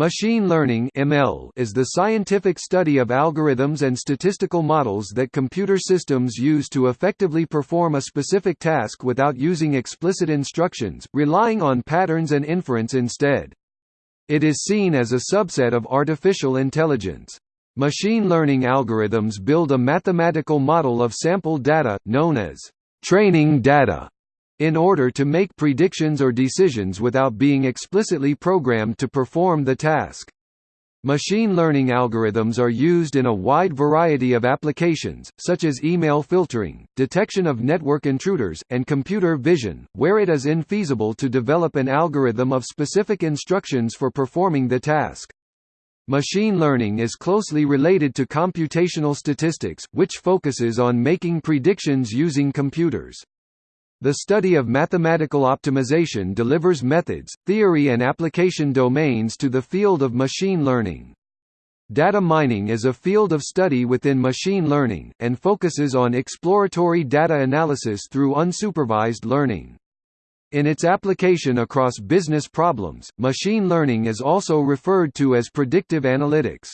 Machine learning (ML) is the scientific study of algorithms and statistical models that computer systems use to effectively perform a specific task without using explicit instructions, relying on patterns and inference instead. It is seen as a subset of artificial intelligence. Machine learning algorithms build a mathematical model of sample data, known as training data, in order to make predictions or decisions without being explicitly programmed to perform the task. Machine learning algorithms are used in a wide variety of applications, such as email filtering, detection of network intruders, and computer vision, where it is infeasible to develop an algorithm of specific instructions for performing the task. Machine learning is closely related to computational statistics, which focuses on making predictions using computers. The study of mathematical optimization delivers methods, theory and application domains to the field of machine learning. Data mining is a field of study within machine learning, and focuses on exploratory data analysis through unsupervised learning. In its application across business problems, machine learning is also referred to as predictive analytics.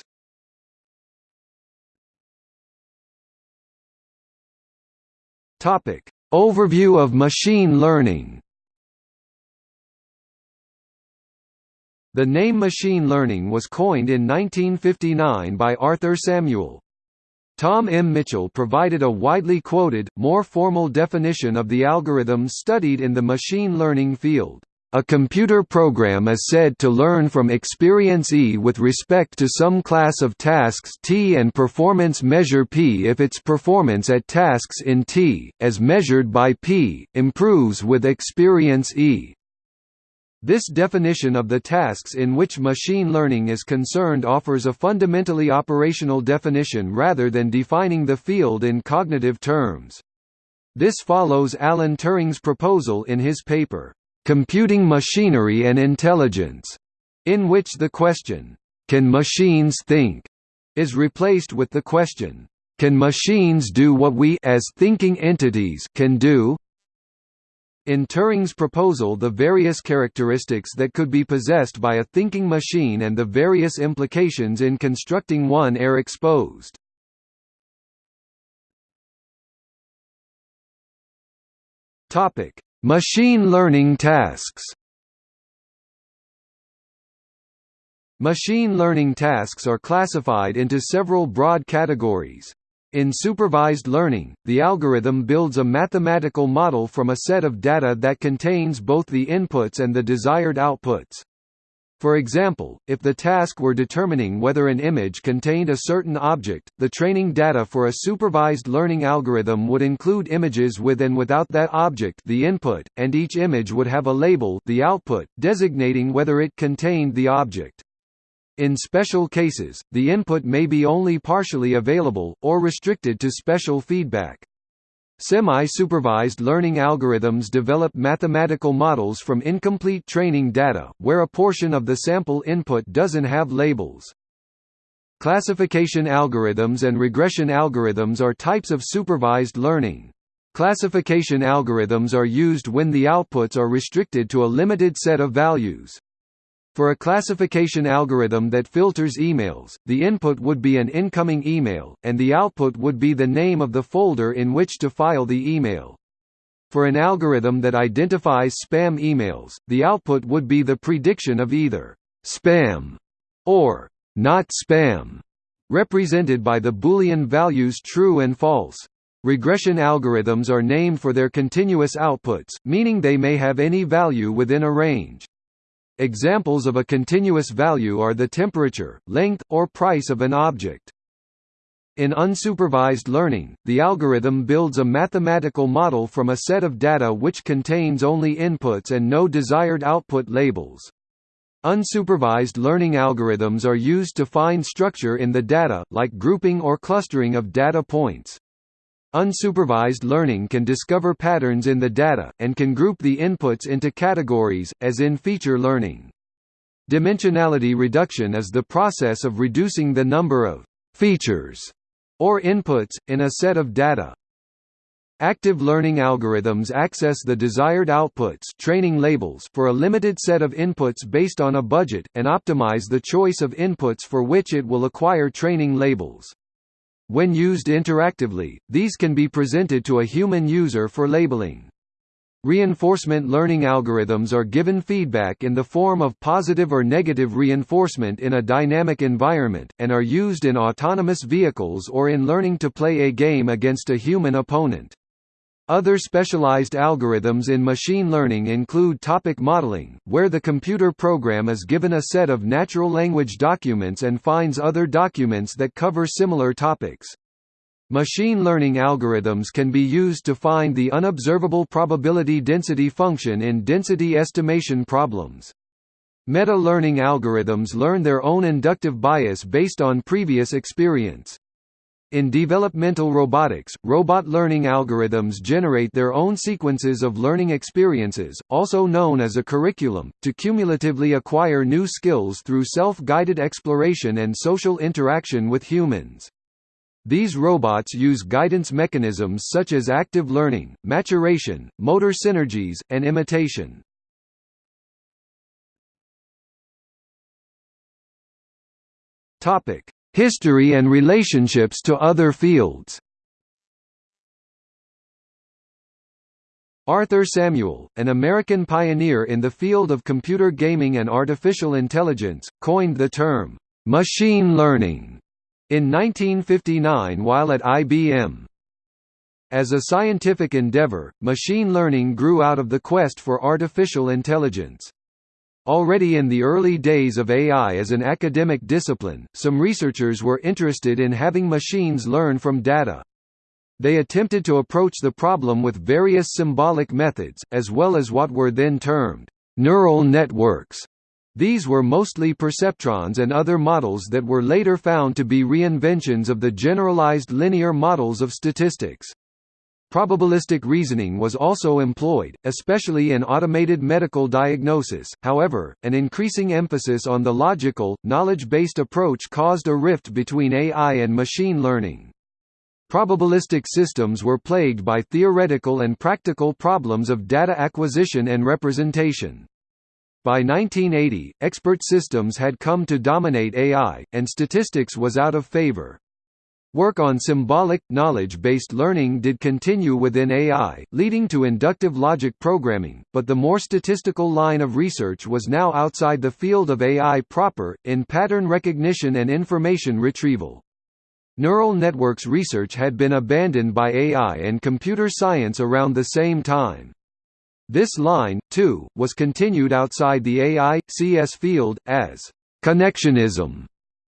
Topic: Overview of machine learning The name machine learning was coined in 1959 by Arthur Samuel. Tom M. Mitchell provided a widely quoted, more formal definition of the algorithms studied in the machine learning field. A computer program is said to learn from experience E with respect to some class of tasks T and performance measure P if its performance at tasks in T, as measured by P, improves with experience E. This definition of the tasks in which machine learning is concerned offers a fundamentally operational definition rather than defining the field in cognitive terms. This follows Alan Turing's proposal in his paper, Computing Machinery and Intelligence, in which the question, Can machines think? is replaced with the question, Can machines do what we as thinking entities can do? In Turing's proposal the various characteristics that could be possessed by a thinking machine and the various implications in constructing one are exposed. Topic: Machine learning tasks Machine learning tasks are classified into several broad categories. In supervised learning, the algorithm builds a mathematical model from a set of data that contains both the inputs and the desired outputs. For example, if the task were determining whether an image contained a certain object, the training data for a supervised learning algorithm would include images with and without that object the input, and each image would have a label the output, designating whether it contained the object. In special cases, the input may be only partially available, or restricted to special feedback. Semi-supervised learning algorithms develop mathematical models from incomplete training data, where a portion of the sample input doesn't have labels. Classification algorithms and regression algorithms are types of supervised learning. Classification algorithms are used when the outputs are restricted to a limited set of values. For a classification algorithm that filters emails, the input would be an incoming email, and the output would be the name of the folder in which to file the email. For an algorithm that identifies spam emails, the output would be the prediction of either spam or not spam, represented by the Boolean values true and false. Regression algorithms are named for their continuous outputs, meaning they may have any value within a range. Examples of a continuous value are the temperature, length, or price of an object. In unsupervised learning, the algorithm builds a mathematical model from a set of data which contains only inputs and no desired output labels. Unsupervised learning algorithms are used to find structure in the data, like grouping or clustering of data points. Unsupervised learning can discover patterns in the data, and can group the inputs into categories, as in feature learning. Dimensionality reduction is the process of reducing the number of «features» or inputs, in a set of data. Active learning algorithms access the desired outputs training labels for a limited set of inputs based on a budget, and optimize the choice of inputs for which it will acquire training labels. When used interactively, these can be presented to a human user for labeling. Reinforcement learning algorithms are given feedback in the form of positive or negative reinforcement in a dynamic environment, and are used in autonomous vehicles or in learning to play a game against a human opponent. Other specialized algorithms in machine learning include topic modeling, where the computer program is given a set of natural language documents and finds other documents that cover similar topics. Machine learning algorithms can be used to find the unobservable probability density function in density estimation problems. Meta-learning algorithms learn their own inductive bias based on previous experience. In developmental robotics, robot learning algorithms generate their own sequences of learning experiences, also known as a curriculum, to cumulatively acquire new skills through self-guided exploration and social interaction with humans. These robots use guidance mechanisms such as active learning, maturation, motor synergies, and imitation. Topic: History and relationships to other fields Arthur Samuel, an American pioneer in the field of computer gaming and artificial intelligence, coined the term, "'machine learning' in 1959 while at IBM. As a scientific endeavor, machine learning grew out of the quest for artificial intelligence. Already in the early days of AI as an academic discipline, some researchers were interested in having machines learn from data. They attempted to approach the problem with various symbolic methods, as well as what were then termed neural networks. These were mostly perceptrons and other models that were later found to be reinventions of the generalized linear models of statistics. Probabilistic reasoning was also employed, especially in automated medical diagnosis, however, an increasing emphasis on the logical, knowledge-based approach caused a rift between AI and machine learning. Probabilistic systems were plagued by theoretical and practical problems of data acquisition and representation. By 1980, expert systems had come to dominate AI, and statistics was out of favor. Work on symbolic, knowledge-based learning did continue within AI, leading to inductive logic programming, but the more statistical line of research was now outside the field of AI proper, in pattern recognition and information retrieval. Neural networks research had been abandoned by AI and computer science around the same time. This line, too, was continued outside the AI-CS field, as connectionism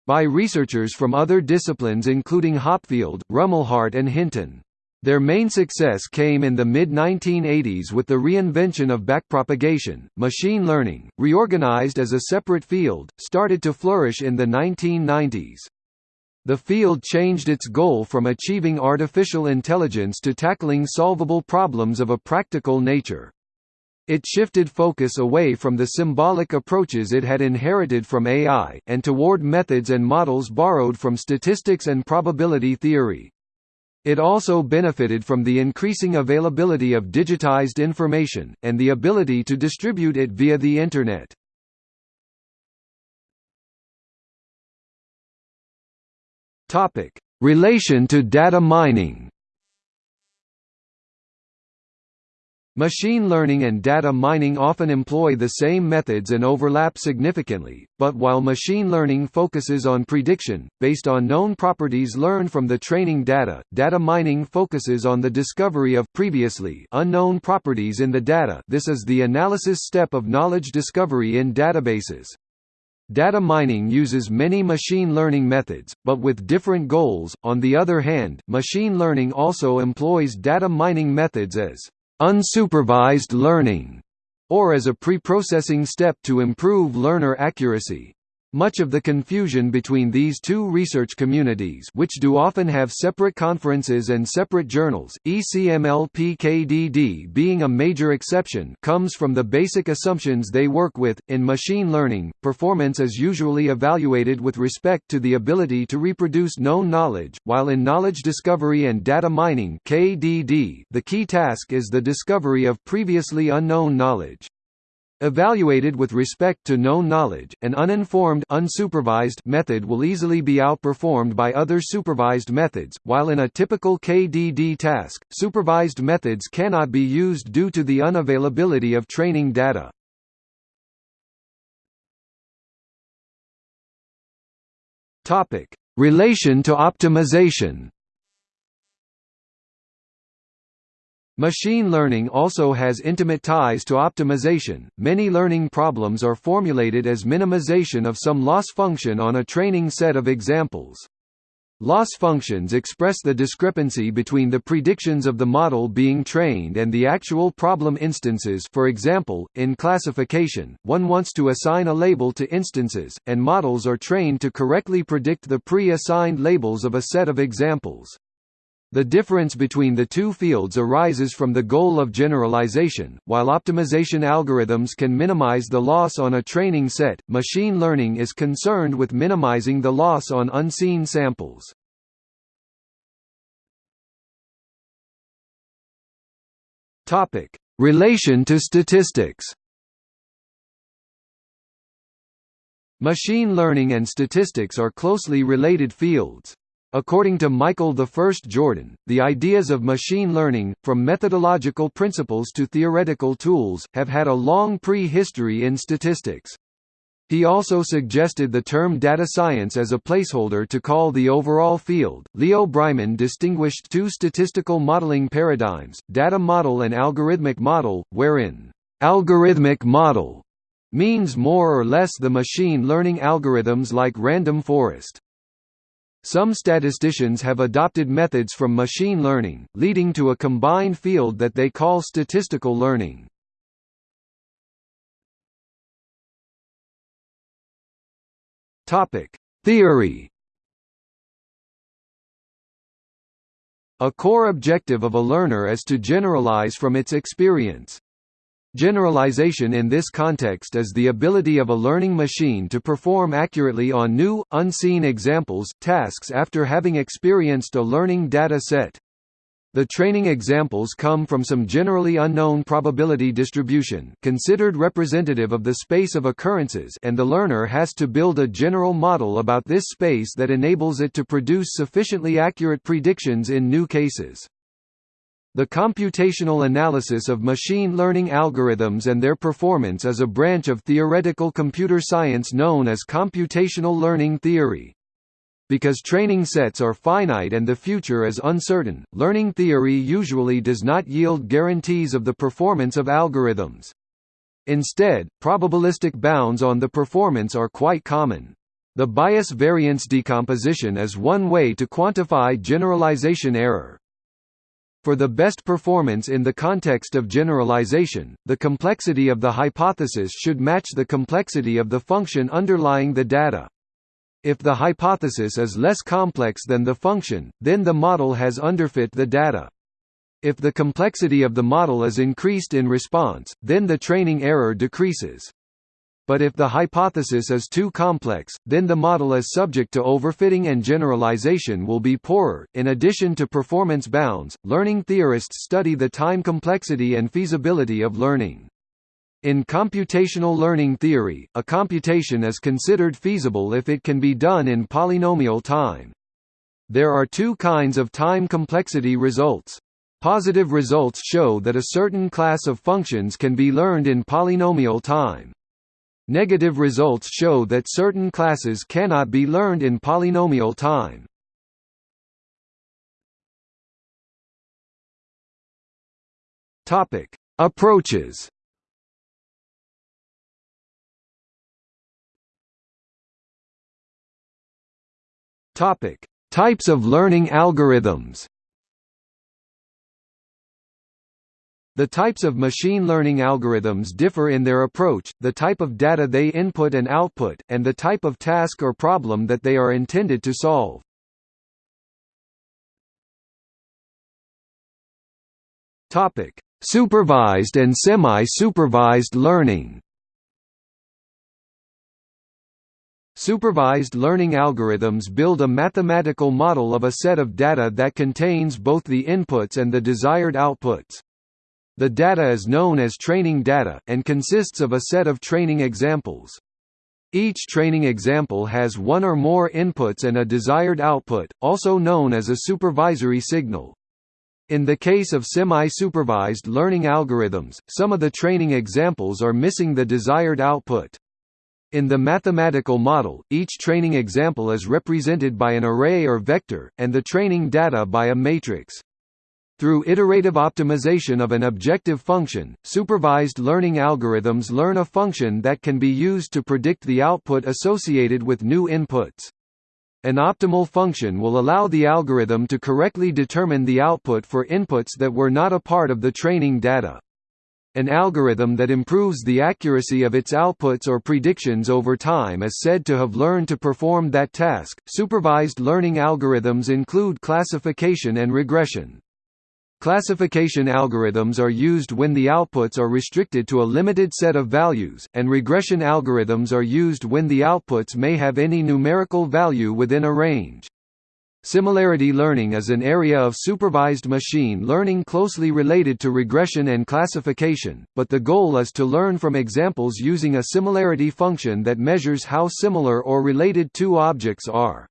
by researchers from other disciplines including Hopfield, Rumelhart and Hinton. Their main success came in the mid-1980s with the reinvention of backpropagation. Machine learning, reorganized as a separate field, started to flourish in the 1990s. The field changed its goal from achieving artificial intelligence to tackling solvable problems of a practical nature. It shifted focus away from the symbolic approaches it had inherited from AI, and toward methods and models borrowed from statistics and probability theory. It also benefited from the increasing availability of digitized information, and the ability to distribute it via the Internet. Relation to data mining Machine learning and data mining often employ the same methods and overlap significantly, but while machine learning focuses on prediction, based on known properties learned from the training data, data mining focuses on the discovery of previously unknown properties in the data this is the analysis step of knowledge discovery in databases. Data mining uses many machine learning methods, but with different goals. On the other hand, machine learning also employs data mining methods as unsupervised learning, or as a pre-processing step to improve learner accuracy. Much of the confusion between these two research communities which do often have separate conferences and separate journals, ECML-PKDD being a major exception comes from the basic assumptions they work with. In machine learning, performance is usually evaluated with respect to the ability to reproduce known knowledge, while in knowledge discovery and data mining KDD, the key task is the discovery of previously unknown knowledge. Evaluated with respect to known knowledge, an uninformed unsupervised method will easily be outperformed by other supervised methods, while in a typical KDD task, supervised methods cannot be used due to the unavailability of training data. Relation to optimization Machine learning also has intimate ties to optimization. Many learning problems are formulated as minimization of some loss function on a training set of examples. Loss functions express the discrepancy between the predictions of the model being trained and the actual problem instances for example, in classification, one wants to assign a label to instances, and models are trained to correctly predict the pre-assigned labels of a set of examples. The difference between the two fields arises from the goal of generalization. While optimization algorithms can minimize the loss on a training set, machine learning is concerned with minimizing the loss on unseen samples. Topic: Relation to statistics. Machine learning and statistics are closely related fields. According to Michael I Jordan, the ideas of machine learning, from methodological principles to theoretical tools, have had a long pre-history in statistics. He also suggested the term data science as a placeholder to call the overall field. Leo Breiman distinguished two statistical modeling paradigms, data model and algorithmic model, wherein algorithmic model means more or less the machine learning algorithms like random forest. Some statisticians have adopted methods from machine learning, leading to a combined field that they call statistical learning. Theory. A core objective of a learner is to generalize from its experience. Generalization in this context is the ability of a learning machine to perform accurately on new, unseen examples, tasks after having experienced a learning data set. The training examples come from some generally unknown probability distribution considered representative of the space of occurrences and the learner has to build a general model about this space that enables it to produce sufficiently accurate predictions in new cases. The computational analysis of machine learning algorithms and their performance is a branch of theoretical computer science known as computational learning theory. Because training sets are finite and the future is uncertain, learning theory usually does not yield guarantees of the performance of algorithms. Instead, probabilistic bounds on the performance are quite common. The bias variance decomposition is one way to quantify generalization error. For the best performance in the context of generalization, the complexity of the hypothesis should match the complexity of the function underlying the data. If the hypothesis is less complex than the function, then the model has underfit the data. If the complexity of the model is increased in response, then the training error decreases but if the hypothesis is too complex, then the model is subject to overfitting and generalization will be poorer. In addition to performance bounds, learning theorists study the time complexity and feasibility of learning. In computational learning theory, a computation is considered feasible if it can be done in polynomial time. There are two kinds of time complexity results. Positive results show that a certain class of functions can be learned in polynomial time. Negative results show that certain classes cannot be learned in polynomial time. Topic: Approaches. Topic: Types of learning algorithms. The types of machine learning algorithms differ in their approach, the type of data they input and output, and the type of task or problem that they are intended to solve. Topic: Supervised and semi-supervised learning. Supervised learning algorithms build a mathematical model of a set of data that contains both the inputs and the desired outputs. The data is known as training data, and consists of a set of training examples. Each training example has one or more inputs and a desired output, also known as a supervisory signal. In the case of semi-supervised learning algorithms, some of the training examples are missing the desired output. In the mathematical model, each training example is represented by an array or vector, and the training data by a matrix. Through iterative optimization of an objective function, supervised learning algorithms learn a function that can be used to predict the output associated with new inputs. An optimal function will allow the algorithm to correctly determine the output for inputs that were not a part of the training data. An algorithm that improves the accuracy of its outputs or predictions over time is said to have learned to perform that task. Supervised learning algorithms include classification and regression. Classification algorithms are used when the outputs are restricted to a limited set of values, and regression algorithms are used when the outputs may have any numerical value within a range. Similarity learning is an area of supervised machine learning closely related to regression and classification, but the goal is to learn from examples using a similarity function that measures how similar or related two objects are.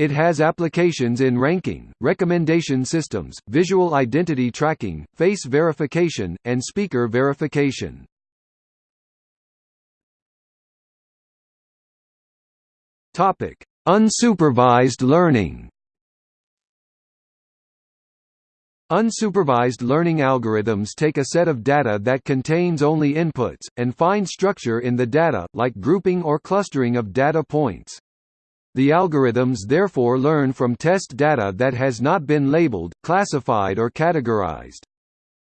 It has applications in ranking, recommendation systems, visual identity tracking, face verification, and speaker verification. Topic: Unsupervised learning Unsupervised learning algorithms take a set of data that contains only inputs, and find structure in the data, like grouping or clustering of data points. The algorithms therefore learn from test data that has not been labeled, classified or categorized.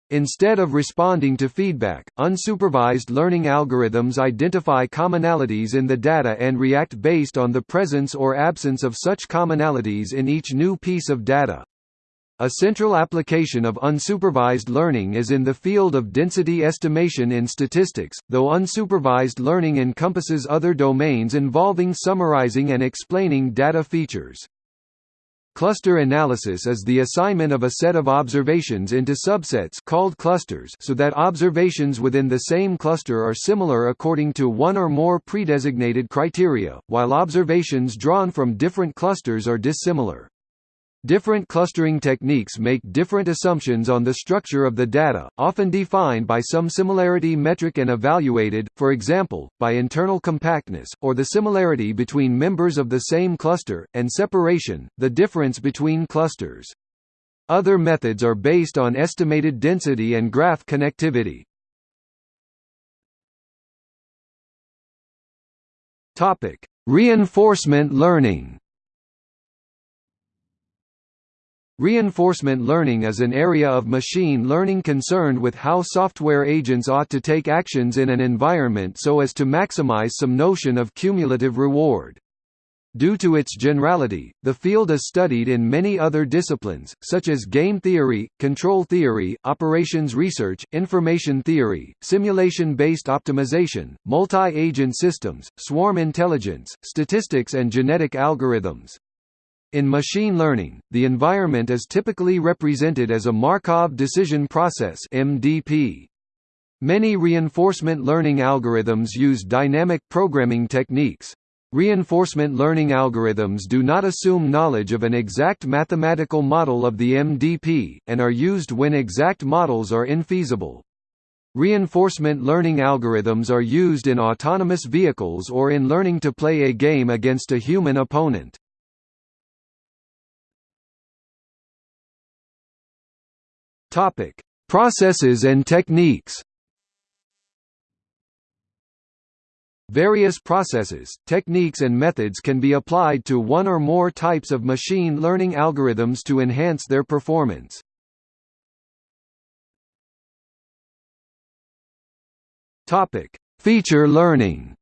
Instead of responding to feedback, unsupervised learning algorithms identify commonalities in the data and react based on the presence or absence of such commonalities in each new piece of data. A central application of unsupervised learning is in the field of density estimation in statistics, though unsupervised learning encompasses other domains involving summarizing and explaining data features. Cluster analysis is the assignment of a set of observations into subsets called clusters so that observations within the same cluster are similar according to one or more predesignated criteria, while observations drawn from different clusters are dissimilar. Different clustering techniques make different assumptions on the structure of the data, often defined by some similarity metric and evaluated, for example, by internal compactness, or the similarity between members of the same cluster, and separation, the difference between clusters. Other methods are based on estimated density and graph connectivity. Reinforcement learning Reinforcement learning is an area of machine learning concerned with how software agents ought to take actions in an environment so as to maximize some notion of cumulative reward. Due to its generality, the field is studied in many other disciplines, such as game theory, control theory, operations research, information theory, simulation-based optimization, multi-agent systems, swarm intelligence, statistics and genetic algorithms. In machine learning, the environment is typically represented as a Markov decision process MDP. Many reinforcement learning algorithms use dynamic programming techniques. Reinforcement learning algorithms do not assume knowledge of an exact mathematical model of the MDP, and are used when exact models are infeasible. Reinforcement learning algorithms are used in autonomous vehicles or in learning to play a game against a human opponent. Topic: Processes and techniques. Various processes, techniques and methods can be applied to one or more types of machine learning algorithms to enhance their performance. Topic: Feature learning.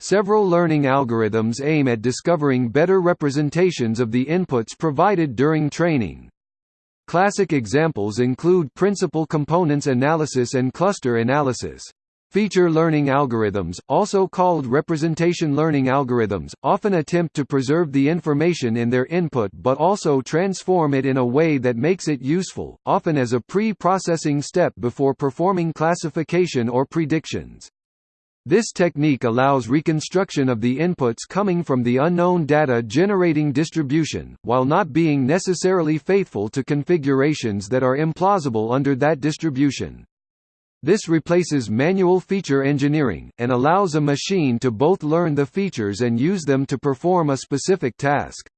Several learning algorithms aim at discovering better representations of the inputs provided during training. Classic examples include principal components analysis and cluster analysis. Feature learning algorithms, also called representation learning algorithms, often attempt to preserve the information in their input but also transform it in a way that makes it useful, often as a pre-processing step before performing classification or predictions. This technique allows reconstruction of the inputs coming from the unknown data generating distribution, while not being necessarily faithful to configurations that are implausible under that distribution. This replaces manual feature engineering, and allows a machine to both learn the features and use them to perform a specific task.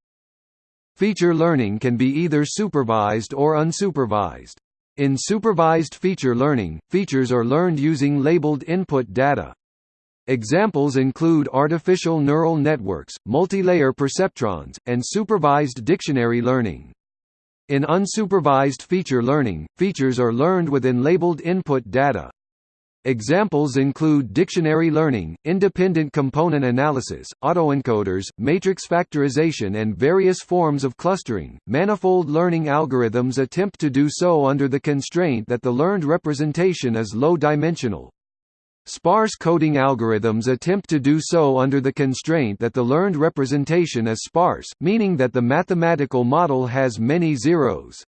Feature learning can be either supervised or unsupervised. In supervised feature learning, features are learned using labeled input data. Examples include artificial neural networks, multilayer perceptrons, and supervised dictionary learning. In unsupervised feature learning, features are learned within labeled input data. Examples include dictionary learning, independent component analysis, autoencoders, matrix factorization, and various forms of clustering. Manifold learning algorithms attempt to do so under the constraint that the learned representation is low dimensional. Sparse coding algorithms attempt to do so under the constraint that the learned representation is sparse, meaning that the mathematical model has many zeros.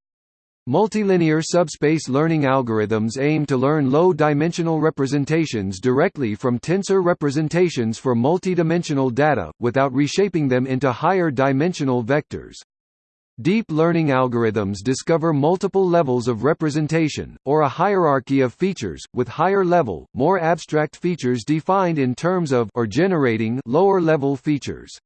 Multilinear subspace learning algorithms aim to learn low-dimensional representations directly from tensor representations for multidimensional data, without reshaping them into higher dimensional vectors. Deep learning algorithms discover multiple levels of representation, or a hierarchy of features, with higher-level, more abstract features defined in terms of or generating lower-level features.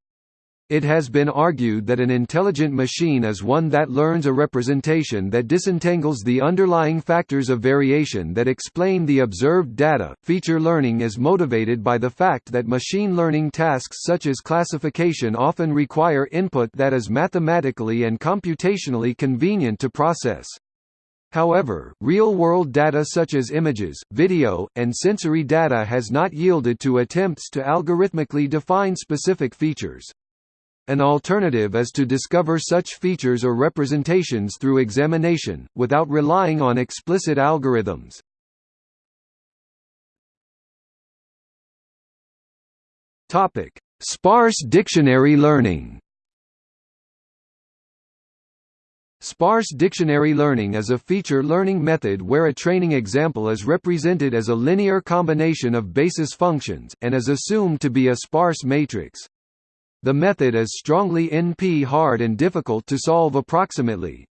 It has been argued that an intelligent machine is one that learns a representation that disentangles the underlying factors of variation that explain the observed data. Feature learning is motivated by the fact that machine learning tasks such as classification often require input that is mathematically and computationally convenient to process. However, real-world data such as images, video, and sensory data has not yielded to attempts to algorithmically define specific features. An alternative is to discover such features or representations through examination, without relying on explicit algorithms. Sparse dictionary learning Sparse dictionary learning is a feature learning method where a training example is represented as a linear combination of basis functions, and is assumed to be a sparse matrix. The method is strongly NP-hard and difficult to solve approximately.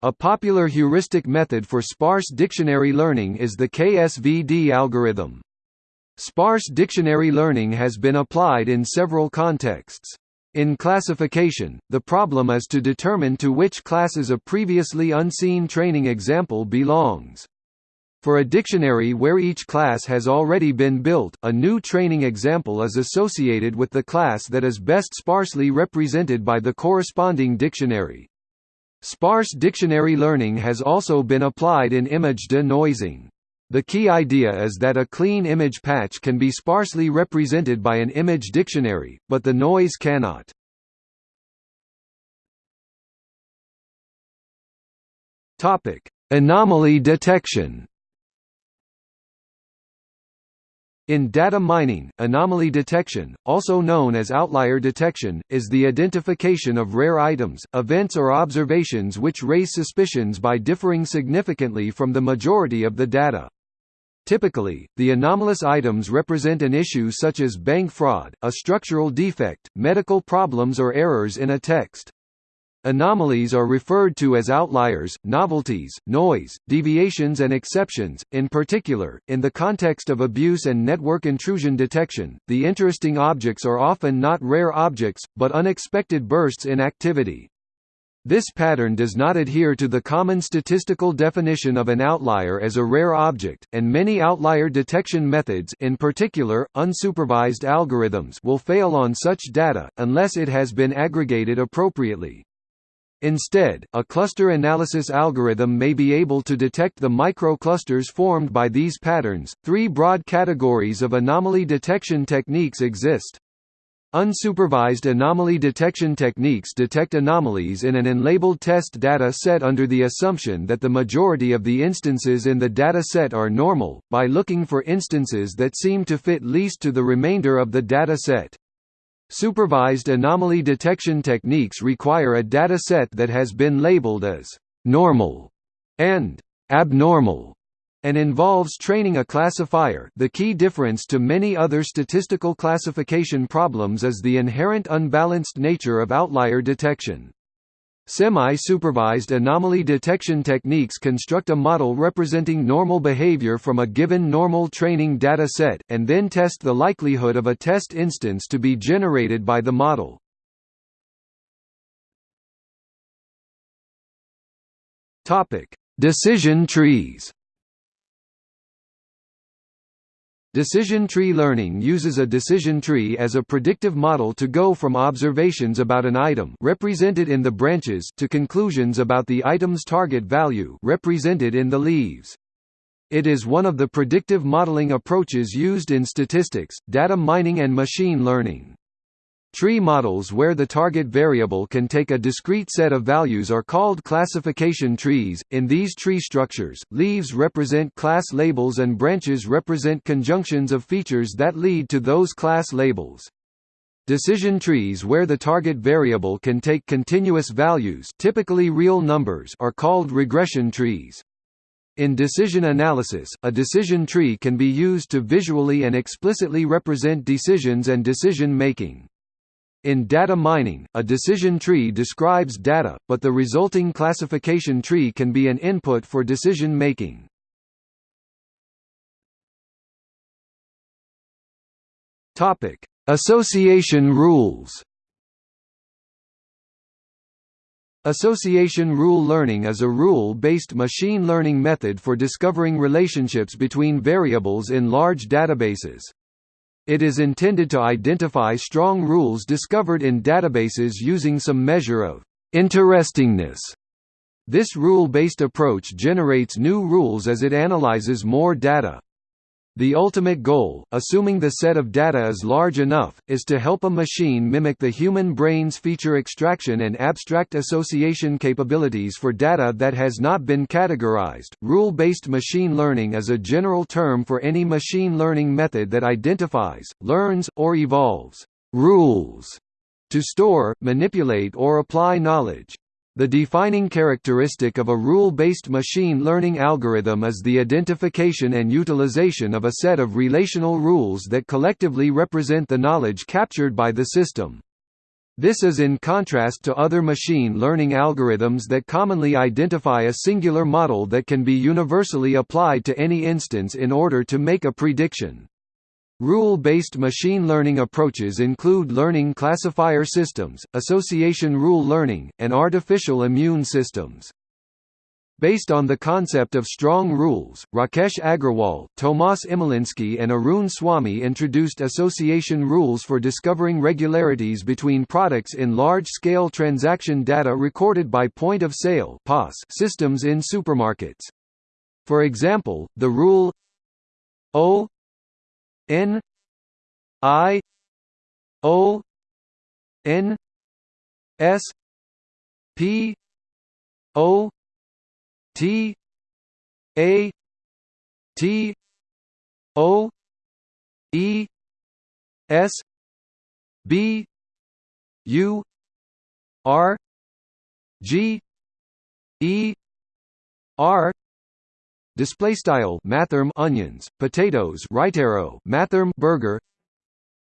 A popular heuristic method for sparse dictionary learning is the KSVD algorithm. Sparse dictionary learning has been applied in several contexts. In classification, the problem is to determine to which classes a previously unseen training example belongs. For a dictionary where each class has already been built, a new training example is associated with the class that is best sparsely represented by the corresponding dictionary. Sparse dictionary learning has also been applied in image denoising. The key idea is that a clean image patch can be sparsely represented by an image dictionary, but the noise cannot. Anomaly detection In data mining, anomaly detection, also known as outlier detection, is the identification of rare items, events or observations which raise suspicions by differing significantly from the majority of the data. Typically, the anomalous items represent an issue such as bank fraud, a structural defect, medical problems or errors in a text. Anomalies are referred to as outliers, novelties, noise, deviations and exceptions. In particular, in the context of abuse and network intrusion detection, the interesting objects are often not rare objects, but unexpected bursts in activity. This pattern does not adhere to the common statistical definition of an outlier as a rare object, and many outlier detection methods in particular, unsupervised algorithms will fail on such data, unless it has been aggregated appropriately. Instead, a cluster analysis algorithm may be able to detect the microclusters formed by these patterns. Three broad categories of anomaly detection techniques exist. Unsupervised anomaly detection techniques detect anomalies in an unlabeled test data set under the assumption that the majority of the instances in the data set are normal, by looking for instances that seem to fit least to the remainder of the data set. Supervised anomaly detection techniques require a data set that has been labeled as «normal» and «abnormal» and involves training a classifier the key difference to many other statistical classification problems is the inherent unbalanced nature of outlier detection. Semi-supervised anomaly detection techniques construct a model representing normal behavior from a given normal training data set, and then test the likelihood of a test instance to be generated by the model. Decision trees Decision tree learning uses a decision tree as a predictive model to go from observations about an item represented in the branches to conclusions about the item's target value represented in the leaves. It is one of the predictive modeling approaches used in statistics, data mining and machine learning. Tree models where the target variable can take a discrete set of values are called classification trees. In these tree structures, leaves represent class labels and branches represent conjunctions of features that lead to those class labels. Decision trees where the target variable can take continuous values, typically real numbers, are called regression trees. In decision analysis, a decision tree can be used to visually and explicitly represent decisions and decision making. In data mining, a decision tree describes data, but the resulting classification tree can be an input for decision making. Topic: Association rules. Association rule learning is a rule-based machine learning method for discovering relationships between variables in large databases. It is intended to identify strong rules discovered in databases using some measure of interestingness. This rule-based approach generates new rules as it analyzes more data. The ultimate goal, assuming the set of data is large enough, is to help a machine mimic the human brain's feature extraction and abstract association capabilities for data that has not been categorized. Rule based machine learning is a general term for any machine learning method that identifies, learns, or evolves rules to store, manipulate, or apply knowledge. The defining characteristic of a rule-based machine learning algorithm is the identification and utilization of a set of relational rules that collectively represent the knowledge captured by the system. This is in contrast to other machine learning algorithms that commonly identify a singular model that can be universally applied to any instance in order to make a prediction. Rule-based machine learning approaches include learning classifier systems, association rule learning, and artificial immune systems. Based on the concept of strong rules, Rakesh Agrawal, Tomasz Imieliński and Arun Swamy introduced association rules for discovering regularities between products in large-scale transaction data recorded by point-of-sale systems in supermarkets. For example, the rule O N I O N S P O T A T O E S B U R G E R Display style mathrm onions, potatoes right arrow mathrm burger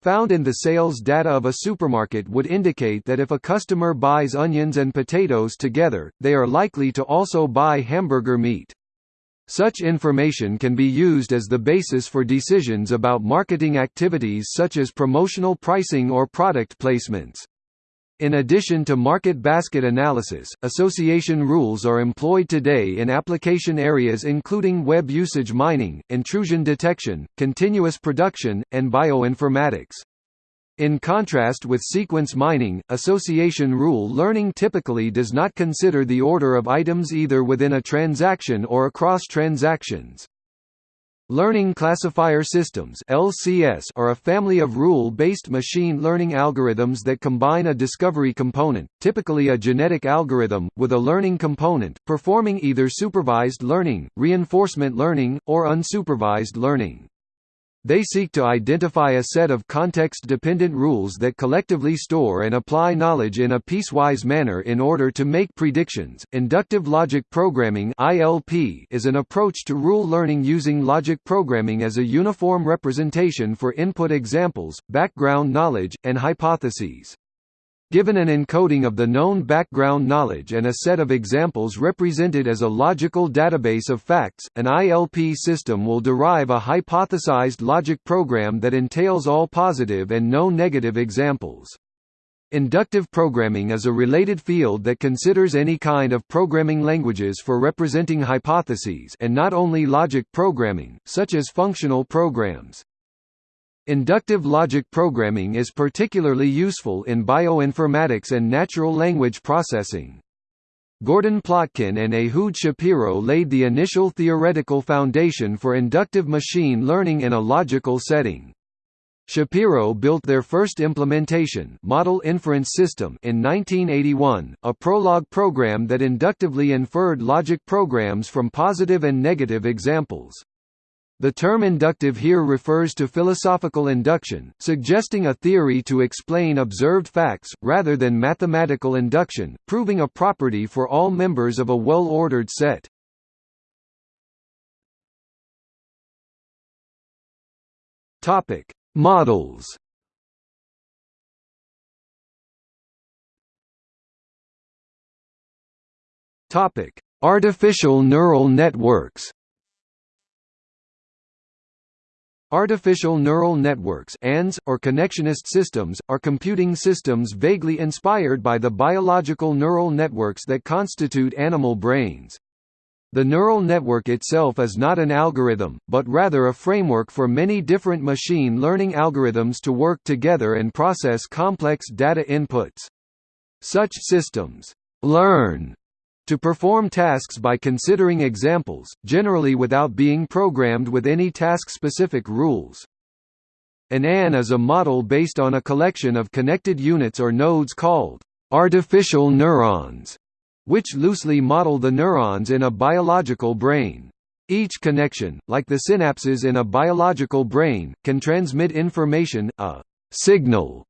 found in the sales data of a supermarket would indicate that if a customer buys onions and potatoes together, they are likely to also buy hamburger meat. Such information can be used as the basis for decisions about marketing activities such as promotional pricing or product placements. In addition to market basket analysis, association rules are employed today in application areas including web usage mining, intrusion detection, continuous production, and bioinformatics. In contrast with sequence mining, association rule learning typically does not consider the order of items either within a transaction or across transactions. Learning Classifier Systems (LCS) are a family of rule-based machine learning algorithms that combine a discovery component, typically a genetic algorithm, with a learning component, performing either supervised learning, reinforcement learning, or unsupervised learning. They seek to identify a set of context-dependent rules that collectively store and apply knowledge in a piecewise manner in order to make predictions. Inductive logic programming (ILP) is an approach to rule learning using logic programming as a uniform representation for input examples, background knowledge, and hypotheses. Given an encoding of the known background knowledge and a set of examples represented as a logical database of facts, an ILP system will derive a hypothesized logic program that entails all positive and no negative examples. Inductive programming is a related field that considers any kind of programming languages for representing hypotheses and not only logic programming, such as functional programs. Inductive logic programming is particularly useful in bioinformatics and natural language processing. Gordon Plotkin and Ehud Shapiro laid the initial theoretical foundation for inductive machine learning in a logical setting. Shapiro built their first implementation model inference system in 1981, a Prolog program that inductively inferred logic programs from positive and negative examples. The term inductive here refers to philosophical induction, suggesting a theory to explain observed facts, rather than mathematical induction, proving a property for all members of a well-ordered set. Topic: Models Topic: Artificial neural networks Artificial neural networks ANNs, or connectionist systems, are computing systems vaguely inspired by the biological neural networks that constitute animal brains. The neural network itself is not an algorithm, but rather a framework for many different machine learning algorithms to work together and process complex data inputs. Such systems learn to perform tasks by considering examples, generally without being programmed with any task-specific rules. An ANN is a model based on a collection of connected units or nodes called artificial neurons, which loosely model the neurons in a biological brain. Each connection, like the synapses in a biological brain, can transmit information, a signal,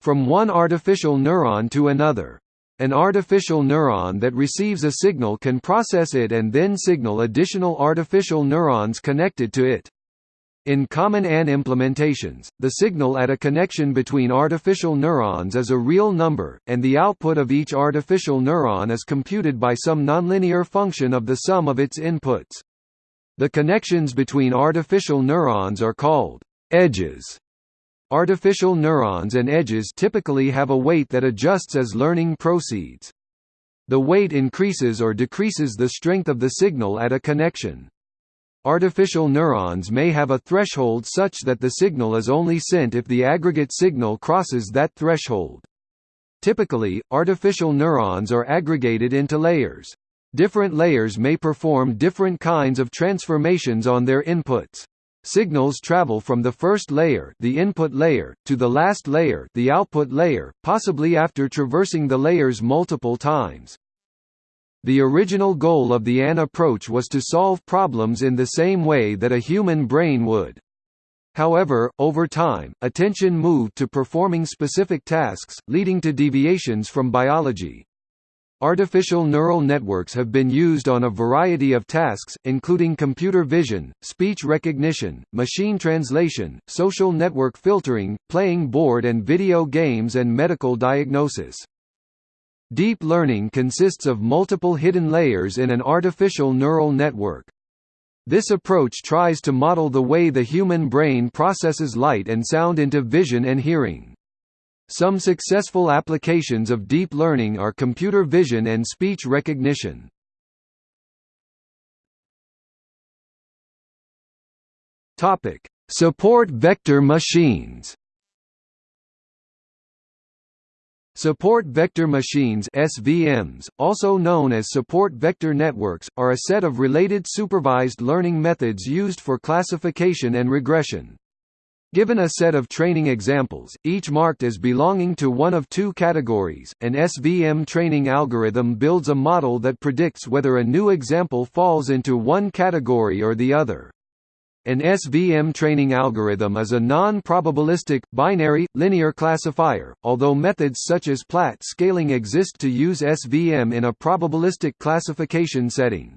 from one artificial neuron to another. An artificial neuron that receives a signal can process it and then signal additional artificial neurons connected to it. In common ANN implementations, the signal at a connection between artificial neurons is a real number, and the output of each artificial neuron is computed by some nonlinear function of the sum of its inputs. The connections between artificial neurons are called edges. Artificial neurons and edges typically have a weight that adjusts as learning proceeds. The weight increases or decreases the strength of the signal at a connection. Artificial neurons may have a threshold such that the signal is only sent if the aggregate signal crosses that threshold. Typically, artificial neurons are aggregated into layers. Different layers may perform different kinds of transformations on their inputs. Signals travel from the first layer, the input layer, to the last layer, the output layer, possibly after traversing the layers multiple times. The original goal of the ANN approach was to solve problems in the same way that a human brain would. However, over time, attention moved to performing specific tasks, leading to deviations from biology. Artificial neural networks have been used on a variety of tasks, including computer vision, speech recognition, machine translation, social network filtering, playing board and video games and medical diagnosis. Deep learning consists of multiple hidden layers in an artificial neural network. This approach tries to model the way the human brain processes light and sound into vision and hearing. Some successful applications of deep learning are computer vision and speech recognition. Topic: Support vector machines. Support vector machines SVMs, also known as support vector networks, are a set of related supervised learning methods used for classification and regression. Given a set of training examples, each marked as belonging to one of two categories, an SVM training algorithm builds a model that predicts whether a new example falls into one category or the other. An SVM training algorithm is a non-probabilistic, binary, linear classifier, although methods such as Platt scaling exist to use SVM in a probabilistic classification setting.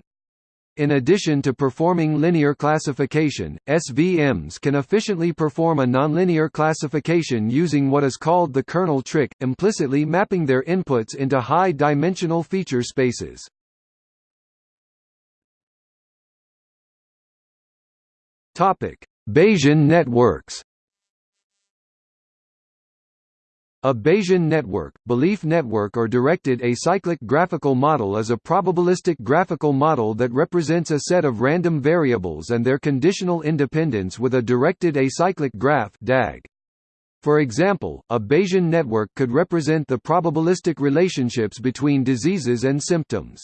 In addition to performing linear classification, SVMs can efficiently perform a nonlinear classification using what is called the kernel trick, implicitly mapping their inputs into high-dimensional feature spaces. Bayesian networks A Bayesian network, belief network or directed acyclic graphical model is a probabilistic graphical model that represents a set of random variables and their conditional independence with a directed acyclic graph DAG. For example, a Bayesian network could represent the probabilistic relationships between diseases and symptoms.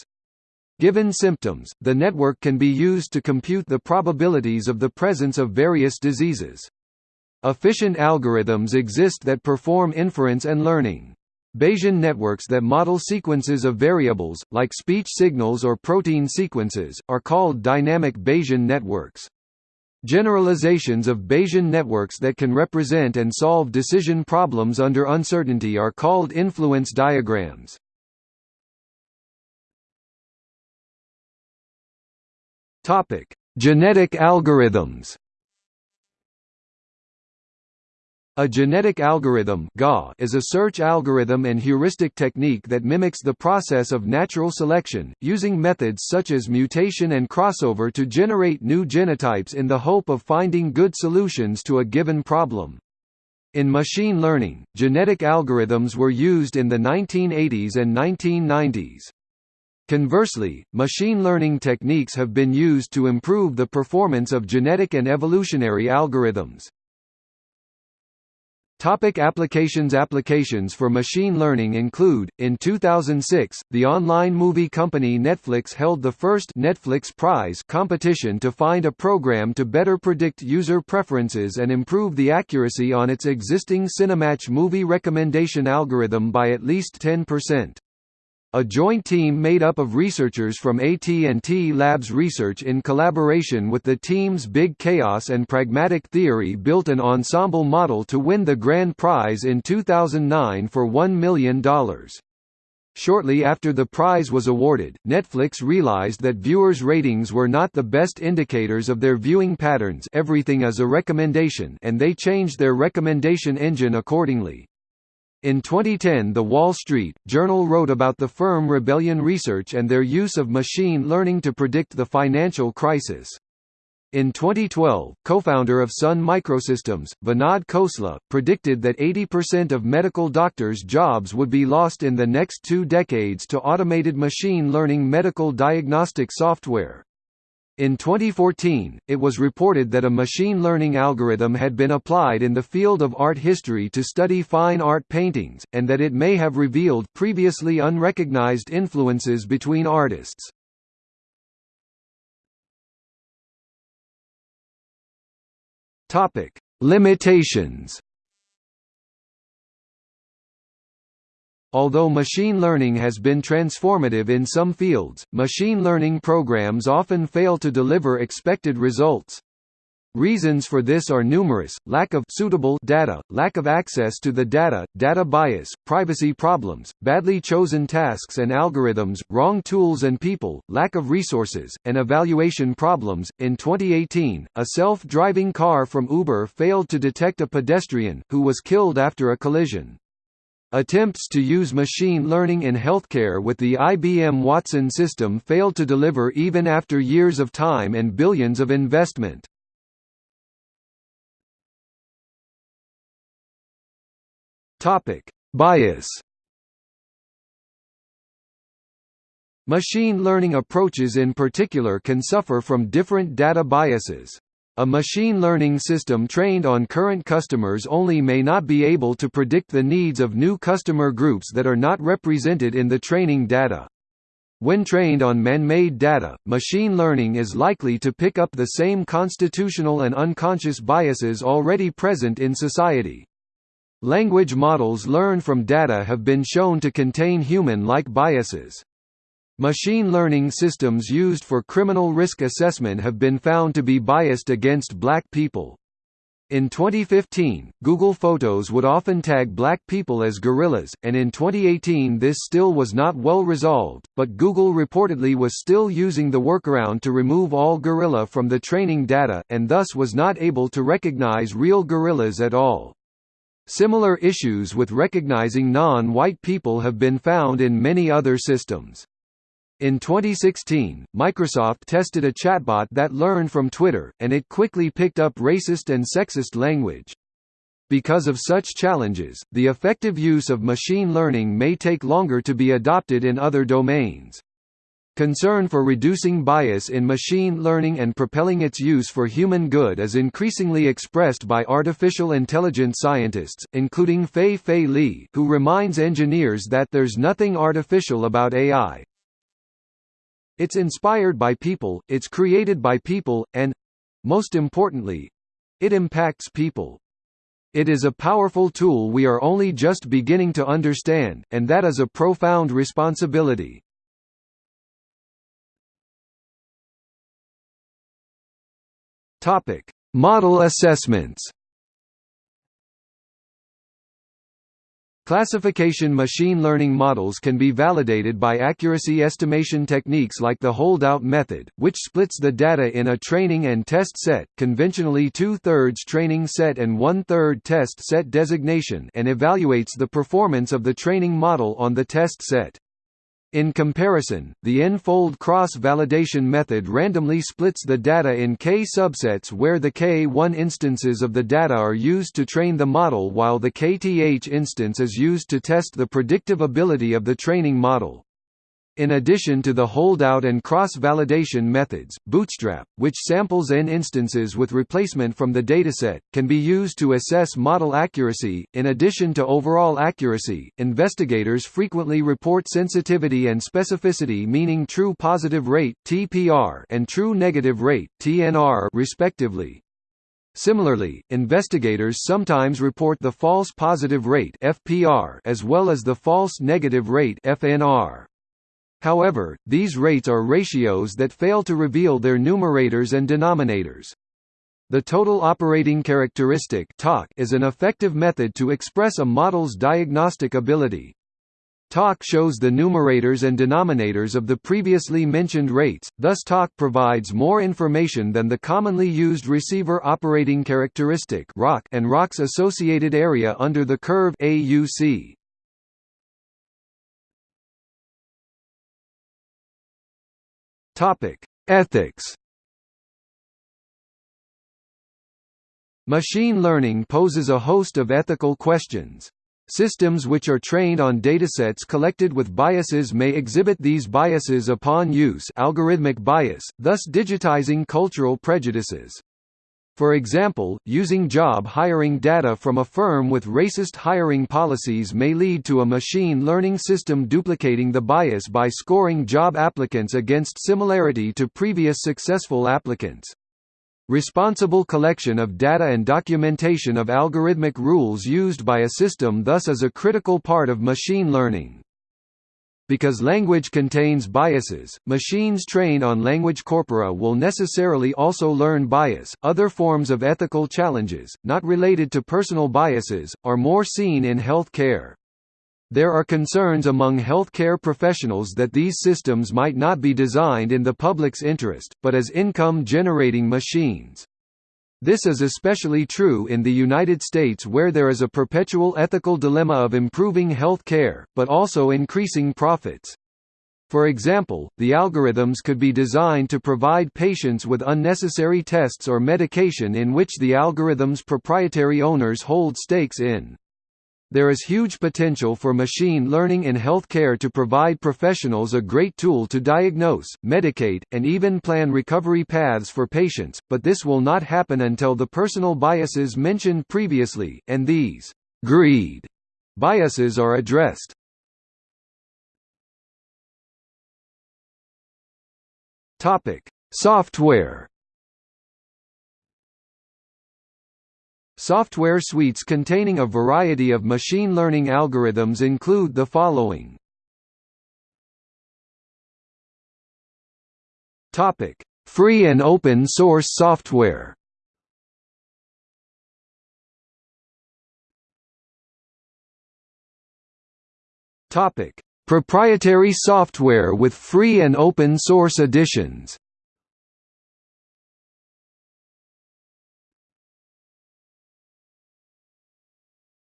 Given symptoms, the network can be used to compute the probabilities of the presence of various diseases. Efficient algorithms exist that perform inference and learning. Bayesian networks that model sequences of variables, like speech signals or protein sequences, are called dynamic Bayesian networks. Generalizations of Bayesian networks that can represent and solve decision problems under uncertainty are called influence diagrams. Genetic algorithms A genetic algorithm is a search algorithm and heuristic technique that mimics the process of natural selection, using methods such as mutation and crossover to generate new genotypes in the hope of finding good solutions to a given problem. In machine learning, genetic algorithms were used in the 1980s and 1990s. Conversely, machine learning techniques have been used to improve the performance of genetic and evolutionary algorithms. Topic applications Applications for machine learning include, in 2006, the online movie company Netflix held the first Netflix Prize competition to find a program to better predict user preferences and improve the accuracy on its existing Cinematch movie recommendation algorithm by at least 10%. A joint team made up of researchers from AT&T Labs Research in collaboration with the teams Big Chaos and Pragmatic Theory built an ensemble model to win the grand prize in 2009 for $1 million. Shortly after the prize was awarded, Netflix realized that viewers' ratings were not the best indicators of their viewing patterns everything is a recommendation and they changed their recommendation engine accordingly. In 2010 The Wall Street Journal wrote about the firm Rebellion Research and their use of machine learning to predict the financial crisis. In 2012, co-founder of Sun Microsystems, Vinod Khosla, predicted that 80% of medical doctors' jobs would be lost in the next two decades to automated machine learning medical diagnostic software. In 2014, it was reported that a machine learning algorithm had been applied in the field of art history to study fine art paintings, and that it may have revealed previously unrecognized influences between artists. Limitations Although machine learning has been transformative in some fields, machine learning programs often fail to deliver expected results. Reasons for this are numerous, lack of suitable data, lack of access to the data, data bias, privacy problems, badly chosen tasks and algorithms, wrong tools and people, lack of resources, and evaluation problems. In 2018, a self-driving car from Uber failed to detect a pedestrian, who was killed after a collision. Attempts to use machine learning in healthcare with the IBM Watson system failed to deliver even after years of time and billions of investment. Topic: Bias. Machine learning approaches in particular can suffer from different data biases. A machine learning system trained on current customers only may not be able to predict the needs of new customer groups that are not represented in the training data. When trained on man-made data, machine learning is likely to pick up the same constitutional and unconscious biases already present in society. Language models learned from data have been shown to contain human-like biases. Machine learning systems used for criminal risk assessment have been found to be biased against black people. In 2015, Google Photos would often tag black people as gorillas, and in 2018 this still was not well resolved, but Google reportedly was still using the workaround to remove all gorilla from the training data, and thus was not able to recognize real gorillas at all. Similar issues with recognizing non-white people have been found in many other systems. In 2016, Microsoft tested a chatbot that learned from Twitter, and it quickly picked up racist and sexist language. Because of such challenges, the effective use of machine learning may take longer to be adopted in other domains. Concern for reducing bias in machine learning and propelling its use for human good is increasingly expressed by artificial intelligence scientists, including Fei-Fei Li, who reminds engineers that there's nothing artificial about AI, it's inspired by people, it's created by people, and most importantly it impacts people. It is a powerful tool we are only just beginning to understand, and that is a profound responsibility. Topic: Model assessments. Classification machine learning models can be validated by accuracy estimation techniques like the holdout method, which splits the data in a training and test set conventionally two-thirds training set and one-third test set designation and evaluates the performance of the training model on the test set. In comparison, the n-fold cross-validation method randomly splits the data in k subsets where the k1 instances of the data are used to train the model while the kth instance is used to test the predictive ability of the training model. In addition to the holdout and cross-validation methods, Bootstrap, which samples n instances with replacement from the dataset, can be used to assess model accuracy. In addition to overall accuracy, investigators frequently report sensitivity and specificity meaning true positive rate (TPR) and true negative rate (TNR) respectively. Similarly, investigators sometimes report the false positive rate (FPR) as well as the false negative rate (FNR). However, these rates are ratios that fail to reveal their numerators and denominators. The total operating characteristic is an effective method to express a model's diagnostic ability. TOC shows the numerators and denominators of the previously mentioned rates, thus TOC provides more information than the commonly used receiver operating characteristic and ROC's associated area under the curve AUC. Topic: Ethics. Machine learning poses a host of ethical questions. Systems which are trained on datasets collected with biases may exhibit these biases upon use algorithmic bias, thus digitizing cultural prejudices. For example, using job hiring data from a firm with racist hiring policies may lead to a machine learning system duplicating the bias by scoring job applicants against similarity to previous successful applicants. Responsible collection of data and documentation of algorithmic rules used by a system thus is a critical part of machine learning. Because language contains biases, machines trained on language corpora will necessarily also learn bias. Other forms of ethical challenges, not related to personal biases, are more seen in health care. There are concerns among healthcare professionals that these systems might not be designed in the public's interest, but as income-generating machines. This is especially true in the United States where there is a perpetual ethical dilemma of improving health care, but also increasing profits. For example, the algorithms could be designed to provide patients with unnecessary tests or medication in which the algorithm's proprietary owners hold stakes in. There is huge potential for machine learning in healthcare to provide professionals a great tool to diagnose, medicate, and even plan recovery paths for patients, but this will not happen until the personal biases mentioned previously, and these greed biases are addressed. Topic: Software Software suites containing a variety of machine learning algorithms include the following. Topic: Free and open source software. Topic: Proprietary software with free and open source editions.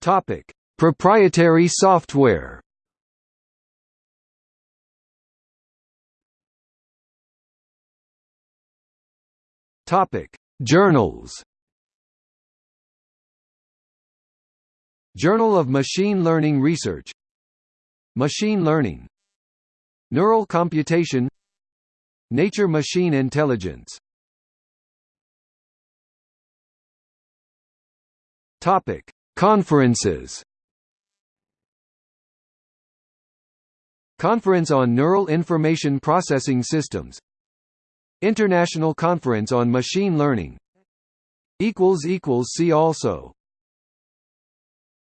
Topic: Proprietary software. Topic: Journals. Journal of Machine Learning Research. Machine Learning. Neural Computation. Nature Machine Intelligence. Topic Conferences. Conference on Neural Information Processing Systems. International Conference on Machine Learning. See also